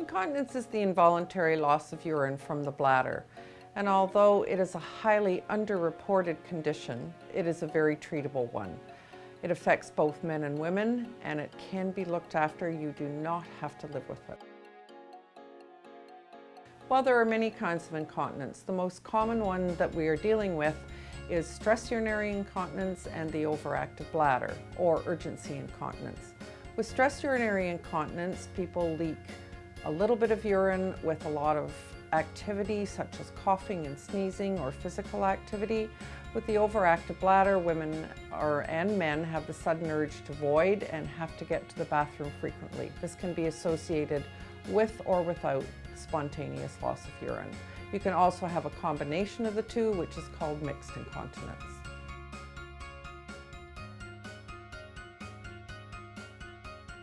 Incontinence is the involuntary loss of urine from the bladder. And although it is a highly underreported condition, it is a very treatable one. It affects both men and women, and it can be looked after. You do not have to live with it. While there are many kinds of incontinence, the most common one that we are dealing with is stress urinary incontinence and the overactive bladder, or urgency incontinence. With stress urinary incontinence, people leak a little bit of urine with a lot of activity such as coughing and sneezing or physical activity. With the overactive bladder, women or, and men have the sudden urge to void and have to get to the bathroom frequently. This can be associated with or without spontaneous loss of urine. You can also have a combination of the two, which is called mixed incontinence.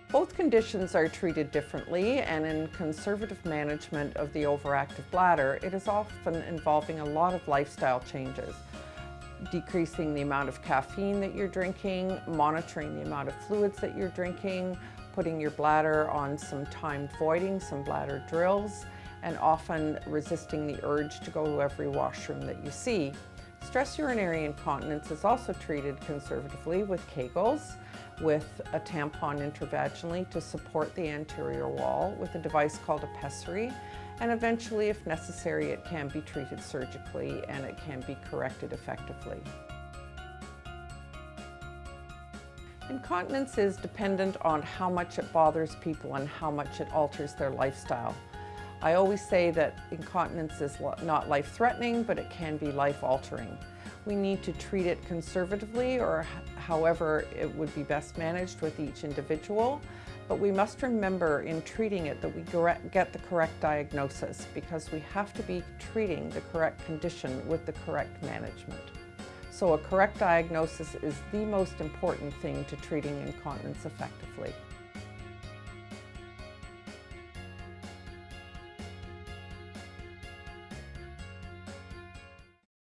Both conditions are treated differently and in conservative management of the overactive bladder, it is often involving a lot of lifestyle changes. Decreasing the amount of caffeine that you're drinking, monitoring the amount of fluids that you're drinking, putting your bladder on some timed voiding, some bladder drills, and often resisting the urge to go to every washroom that you see. Stress urinary incontinence is also treated conservatively with Kegels, with a tampon intravaginally to support the anterior wall with a device called a pessary, and eventually, if necessary, it can be treated surgically and it can be corrected effectively. Incontinence is dependent on how much it bothers people and how much it alters their lifestyle. I always say that incontinence is not life-threatening, but it can be life-altering. We need to treat it conservatively or however it would be best managed with each individual. But we must remember in treating it that we get the correct diagnosis because we have to be treating the correct condition with the correct management. So a correct diagnosis is the most important thing to treating incontinence effectively.